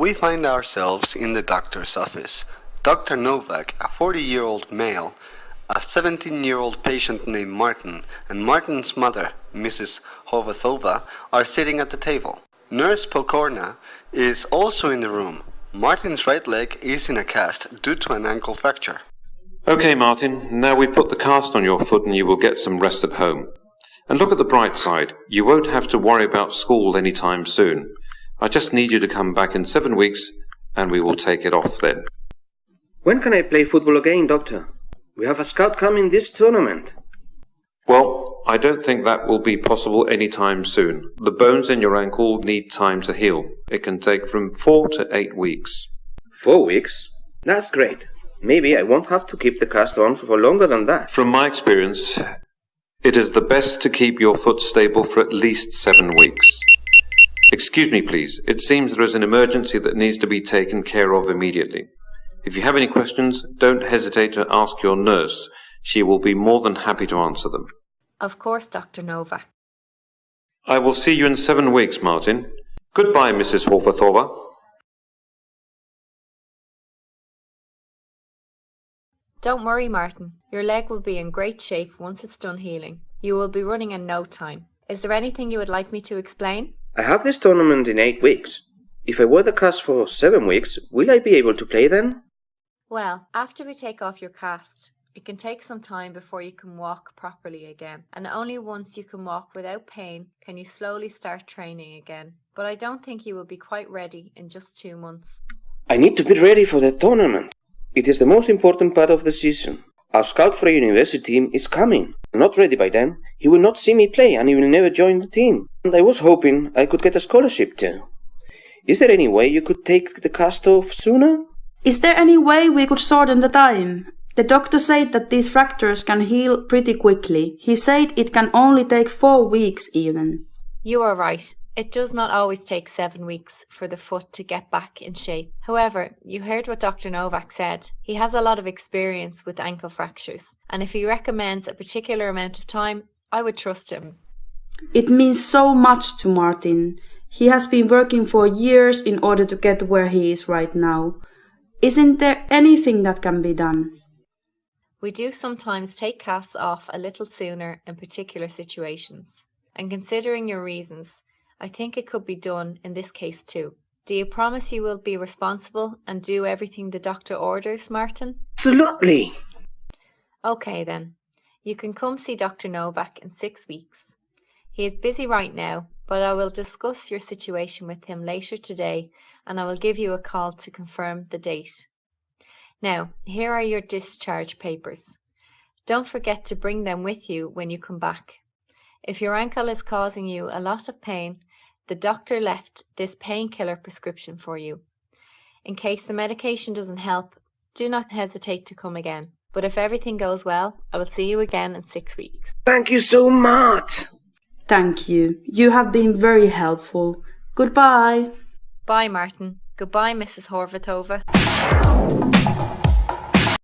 We find ourselves in the doctor's office. Dr. Novak, a 40 year old male, a 17 year old patient named Martin, and Martin's mother, Mrs. Horvathova, are sitting at the table. Nurse Pokorna is also in the room. Martin's right leg is in a cast due to an ankle fracture. Okay, Martin, now we put the cast on your foot and you will get some rest at home. And look at the bright side. You won't have to worry about school any time soon. I just need you to come back in seven weeks and we will take it off then. When can I play football again, Doctor? We have a scout coming this tournament. Well, I don't think that will be possible any time soon. The bones in your ankle need time to heal. It can take from four to eight weeks. Four weeks? That's great. Maybe I won't have to keep the cast on for longer than that. From my experience, it is the best to keep your foot stable for at least seven weeks. Excuse me, please. It seems there is an emergency that needs to be taken care of immediately. If you have any questions, don't hesitate to ask your nurse. She will be more than happy to answer them. Of course, Dr. Novak. I will see you in seven weeks, Martin. Goodbye, Mrs. Horvathova. Don't worry, Martin. Your leg will be in great shape once it's done healing. You will be running in no time. Is there anything you would like me to explain? I have this tournament in eight weeks. If I wear the cast for seven weeks, will I be able to play then? Well, after we take off your cast, it can take some time before you can walk properly again, and only once you can walk without pain can you slowly start training again. But I don't think you will be quite ready in just two months. I need to be ready for the tournament. It is the most important part of the season. Our scout for a university team is coming. Not ready by then, he will not see me play and he will never join the team. And I was hoping I could get a scholarship too. Is there any way you could take the cast off sooner? Is there any way we could shorten the time? The doctor said that these fractures can heal pretty quickly. He said it can only take four weeks even. You are right. It does not always take seven weeks for the foot to get back in shape. However, you heard what Dr. Novak said. He has a lot of experience with ankle fractures, and if he recommends a particular amount of time, I would trust him. It means so much to Martin. He has been working for years in order to get where he is right now. Isn't there anything that can be done? We do sometimes take casts off a little sooner in particular situations. And considering your reasons, I think it could be done in this case too. Do you promise you will be responsible and do everything the doctor orders, Martin? Absolutely. Okay then. You can come see Dr. Novak in six weeks. He is busy right now, but I will discuss your situation with him later today and I will give you a call to confirm the date. Now, here are your discharge papers. Don't forget to bring them with you when you come back. If your ankle is causing you a lot of pain, the doctor left this painkiller prescription for you. In case the medication doesn't help, do not hesitate to come again. But if everything goes well, I will see you again in six weeks. Thank you so much. Thank you. You have been very helpful. Goodbye. Bye, Martin. Goodbye, Mrs. Horvathova.